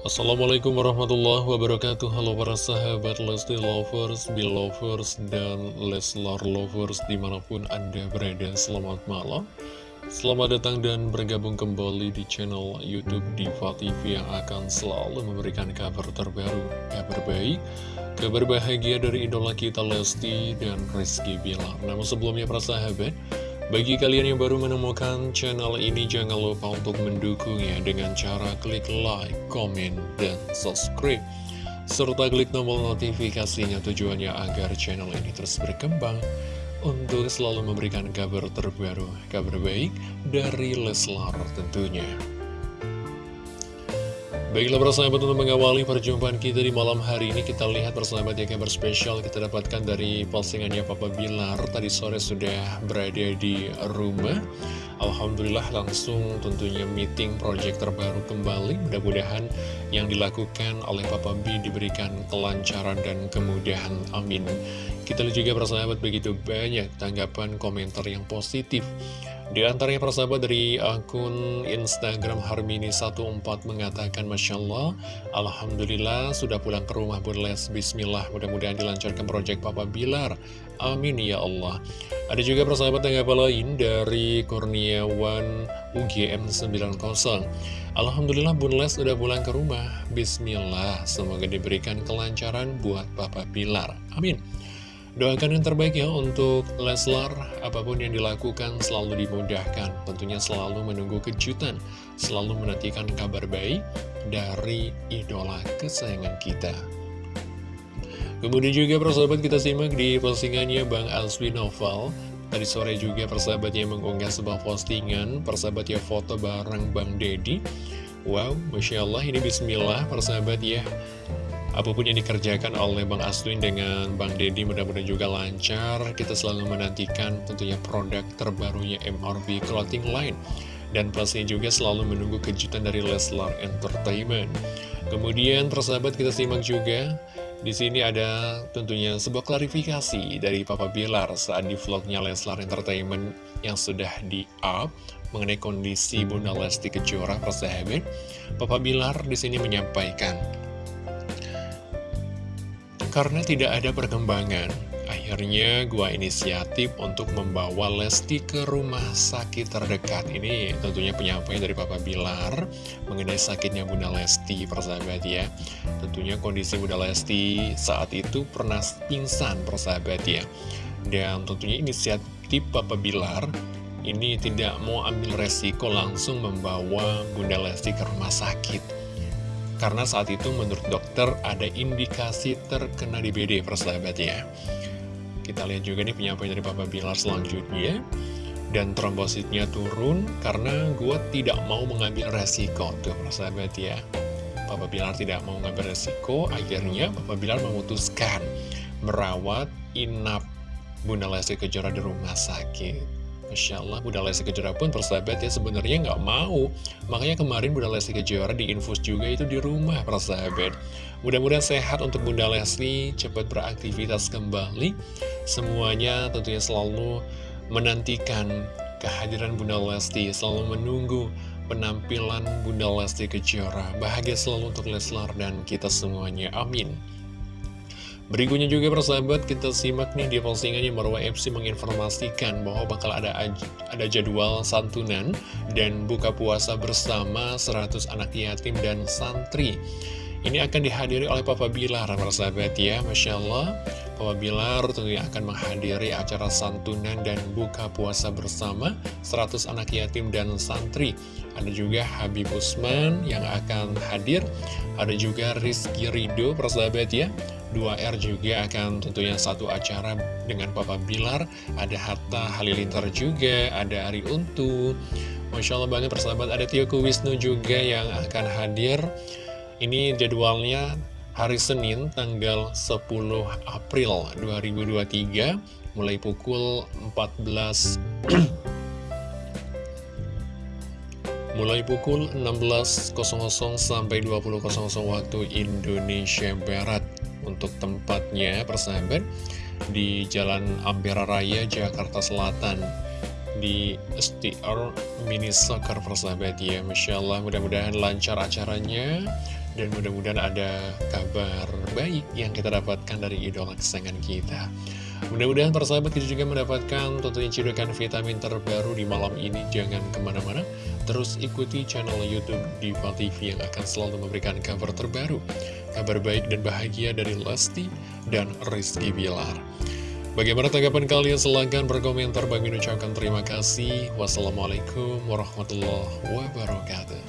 Assalamualaikum warahmatullahi wabarakatuh. Halo para sahabat Lesti Lovers, Belovers, dan Leslar Lovers di mana pun anda berada. Selamat malam. Selamat datang dan bergabung kembali di channel Youtube Diva TV Yang akan selalu memberikan kabar terbaru, kabar baik Kabar bahagia dari idola kita Lesti dan Rizky Bilar. Namun sebelumnya para sahabat bagi kalian yang baru menemukan channel ini, jangan lupa untuk mendukungnya dengan cara klik like, komen, dan subscribe. Serta klik tombol notifikasinya tujuannya agar channel ini terus berkembang untuk selalu memberikan kabar terbaru, kabar baik dari Leslar tentunya. Baiklah persahabat untuk mengawali perjumpaan kita di malam hari ini Kita lihat persahabat yang kabar spesial kita dapatkan dari postingannya Papa Bilar. Tadi sore sudah berada di rumah. Alhamdulillah langsung tentunya meeting project terbaru kembali. Mudah-mudahan yang dilakukan oleh Papa B diberikan kelancaran dan kemudahan. Amin Kita juga persahabat begitu banyak tanggapan komentar yang positif di antaranya persahabat dari akun Instagram Harmini14 mengatakan Masya Allah, Alhamdulillah sudah pulang ke rumah Bun Les, Bismillah, mudah-mudahan dilancarkan proyek Papa Bilar. Amin ya Allah. Ada juga persahabat tanggapan lain dari Kurniawan UGM90. Alhamdulillah Bun Les sudah pulang ke rumah, Bismillah, semoga diberikan kelancaran buat Papa Bilar. Amin. Doakan yang terbaik ya untuk Leslar, apa pun yang dilakukan selalu dimudahkan, tentunya selalu menunggu kejutan, selalu menantikan kabar baik dari idola kesayangan kita. Kemudian juga persahabat kita simak di postingannya Bang Alswi Novel, Tadi sore juga persahabat yang mengunggah sebuah postingan, persahabat ya foto bareng Bang Dedi. Wow, Masya Allah ini bismillah persahabat ya Apa pun yang dikerjakan oleh Bang Aswin dengan Bang Dedi mudah-mudahan juga lancar. Kita selalu menantikan tentunya produk terbarunya MRB Clothing Line. Dan pastinya juga selalu menunggu kejutan dari Leslar Entertainment. Kemudian persahabat kita simak juga di sini ada tentunya sebuah klarifikasi dari Papa Bilar saat di vlognya Leslar Entertainment yang sudah di-up mengenai kondisi Bunda Lesti Kejora persahabat. Papa Bilar di sini menyampaikan karena tidak ada perkembangan, akhirnya gua inisiatif untuk membawa Lesti ke rumah sakit terdekat. Ini tentunya penyampaian dari Papa Bilar mengenai sakitnya Bunda Lesti, persahabat ya. Tentunya kondisi Bunda Lesti saat itu pernah pingsan, persahabat ya. Dan tentunya inisiatif Papa Bilar ini tidak mau ambil resiko langsung membawa Bunda Lesti ke rumah sakit karena saat itu menurut dokter ada indikasi terkena DBD persahabat ya. Kita lihat juga nih penyampaian dari Papa Bilar selanjutnya. Dan trombositnya turun karena gue tidak mau mengambil resiko. Tuh persahabat ya. Papa Bilar tidak mau mengambil resiko, akhirnya Papa Bilar memutuskan merawat inap Bunda Lesti Kejora di rumah sakit. Masya Allah, Bunda Lesti Kejora pun persahabat ya sebenarnya nggak mau. Makanya kemarin Bunda Lesti Kejora diinfus juga itu di rumah persahabat. Mudah-mudahan sehat untuk Bunda Lesti, cepat beraktivitas kembali. Semuanya tentunya selalu menantikan kehadiran Bunda Lesti, selalu menunggu penampilan Bunda Lesti Kejora. Bahagia selalu untuk Leslar dan kita semuanya. Amin. Berikutnya juga persahabat kita simak nih di postingannya Marwa FC menginformasikan bahwa bakal ada ada jadwal santunan dan buka puasa bersama 100 anak yatim dan santri. Ini akan dihadiri oleh Papa Bilar, persahabat ya, Masya Allah. Papa Bilar tentunya akan menghadiri acara santunan dan buka puasa bersama 100 anak yatim dan santri. Ada juga Habib Usman yang akan hadir, ada juga Rizky Rido, persahabat ya. 2R juga akan tentunya satu acara dengan Papa Bilar. Ada Hatta Halilintar juga, ada Ari Untu. Masya Allah banget persahabat, ada Tio Wisnu juga yang akan hadir. Ini jadwalnya hari Senin tanggal 10 April 2023 Mulai pukul 14 mulai pukul 16.00 sampai 20.00 waktu Indonesia Barat. Untuk tempatnya persahabat di Jalan Ampera Raya Jakarta Selatan. Di STR Mini Soccer persahabat ya. Masya Allah mudah-mudahan lancar acaranya Dan mudah-mudahan ada kabar baik yang kita dapatkan dari idola kesayangan kita. Mudah-mudahan persahabat kita juga mendapatkan tentunya cidukan vitamin terbaru di malam ini. Jangan ke mana-mana, terus ikuti channel Youtube Diva TV yang akan selalu memberikan kabar terbaru. Kabar baik dan bahagia dari Lesti dan Rizky Bilar. Bagaimana tanggapan kalian? Silahkan berkomentar. Bagi ucapkan terima kasih. Wassalamualaikum warahmatullahi wabarakatuh.